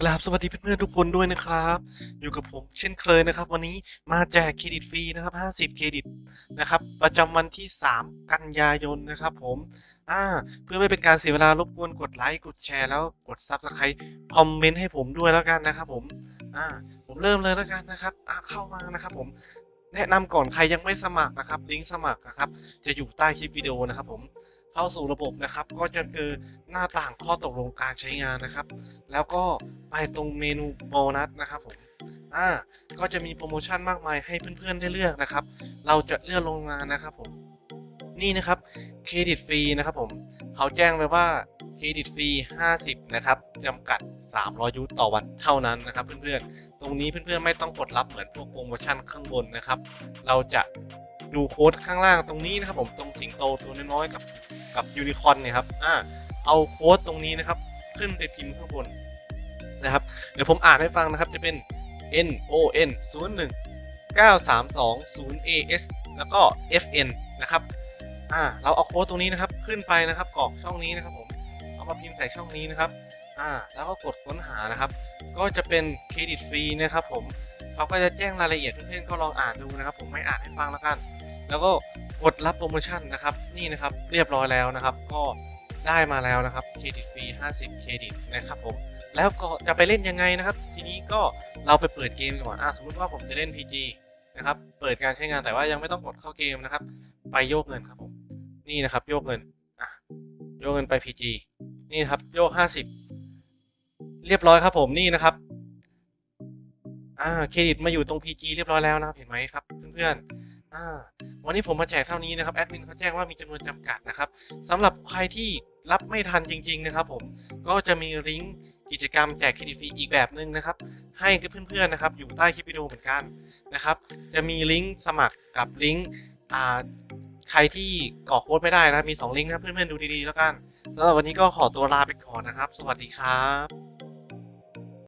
กราบสวัสดีเพื่อนๆทุกคนด้วยนะครับ อยู่กับผมเช่นเคยนะครับ วันนี้มาแจกเครดิตฟรีนะครับ 50 เครดิตนะครับ ประจำวันที่ 3 กันยายนนะครับ ผมอ่าเพื่อไม่เป็นการเสียเวลารบกวนกดไลค์กดแชร์แล้วกด Subscribe คอมเมนต์ให้ผมด้วยแล้วกันนะครับผมอ่าผมเริ่มเลยแล้วกันนะครับอ่าเข้ามานะครับ ผมแนะนำก่อนใครยังไม่สมัครนะครับลิงก์สมัครนะครับ จะอยู่ใต้คลิปวิดีโอนะครับผมเข้าสู่ระบบนะครับ ก็จะเจอหน้าต่างข้อตกลงการใช้งานนะครับ แล้วก็ ไปตรงเมนูโบนัสนะครับผมอ่าก็จะมีโปรโมชั่นมากมายให้เพื่อนๆได้เลือกนะครับ เราจะเลือกลงมานะครับผมนี่นะครับเครดิตฟรีนะครับผมเขาแจ้งไว้ว่าเครดิตฟรี 50 นะครับจำกัด 300 ยูต่อวันเท่านั้นนะครับ เพื่อนๆ ตรงนี้เพื่อนๆ ไม่ต้องกดรับเหมือนพวกโปรโมชั่นข้างบนนะครับ เราจะดูโค้ดข้างล่างตรงนี้นะครับผมตรงสิงโตตัวน้อยๆกับกับยูนิคอนเนี่ยครับอ่าเอาโค้ดตรงนี้นะครับ ขึ้นไปพิมพ์ข้างบน นะครับ เดี๋ยวผมอ่านให้ฟังนะครับจะเป็น N O N 0 1 9 3 2 0 A S แล้วก็ F N นะครับ อ่า เราเอาโค้ดตรงนี้นะครับ ขึ้นไปนะครับกรอกช่องนี้นะครับผม เอามาพิมพ์ใส่ช่องนี้นะครับ อ่า แล้วก็กดค้นหานะครับ ก็จะเป็นเครดิตฟรีนะครับผมเขาก็จะแจ้งรายละเอียดเพื่อนๆก็ลองอ่านดูนะครับ ผมไม่อ่านให้ฟังแล้วกัน แล้วก็กดรับโปรโมชั่นนะครับ นี่นะครับ เรียบร้อยแล้วนะครับ ก็ ได้มาแล้วนะครับเครดิตฟรี 50 เครดิตนะครับผม แล้วก็จะไปเล่นยังไงนะครับ ทีนี้ก็เราไปเปิดเกมก่อนอะสมมติว่าผมจะเล่น PG นะครับ เปิดการใช้งานแต่ว่ายังไม่ต้องกดเข้าเกมนะครับ ไปโยกเงินครับผม นี่นะครับโยกเงินอะโยกเงินไป PG นี่ครับโยก 50 เรียบร้อยครับผมนี่นะครับอ่าเครดิตมาอยู่ตรง PG เรียบร้อยแล้วนะครับเห็นไหมครับเพื่อนๆวันนี้ผมมาแจกเท่านี้นะครับแอดมินเขาแจ้งว่ามีจำนวนจำกัดนะครับสำหรับใครที่รับไม่ทันจริง ๆ นะครับผมก็จะมีลิงก์กิจกรรมแจกเครดิตฟรีอีกแบบหนึ่งนะครับ ให้กับเพื่อนๆนะครับ อยู่ใต้คลิปวิดีโอเหมือนกันนะครับ จะมีลิงก์สมัครกับลิงก์ใครที่กรอกโค้ดไม่ได้นะมี 2 ลิงก์นะเพื่อนๆดูดีๆแล้วกันสำหรับวันนี้ก็ขอตัวลาไปก่อนนะครับ สวัสดีครับ